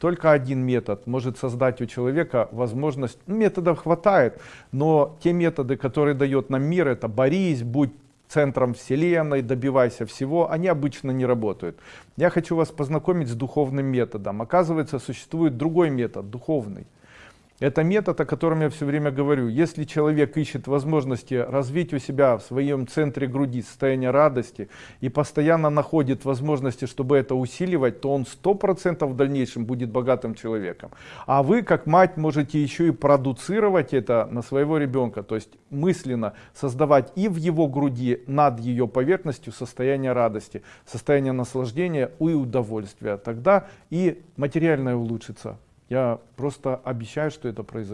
только один метод может создать у человека возможность, ну, методов хватает, но те методы, которые дает нам мир, это борись, будь центром вселенной, добивайся всего, они обычно не работают. Я хочу вас познакомить с духовным методом. Оказывается, существует другой метод, духовный. Это метод, о котором я все время говорю. Если человек ищет возможности развить у себя в своем центре груди состояние радости и постоянно находит возможности, чтобы это усиливать, то он сто процентов в дальнейшем будет богатым человеком. А вы, как мать, можете еще и продуцировать это на своего ребенка, то есть мысленно создавать и в его груди, над ее поверхностью состояние радости, состояние наслаждения и удовольствия. Тогда и материальное улучшится. Я просто обещаю, что это произойдет.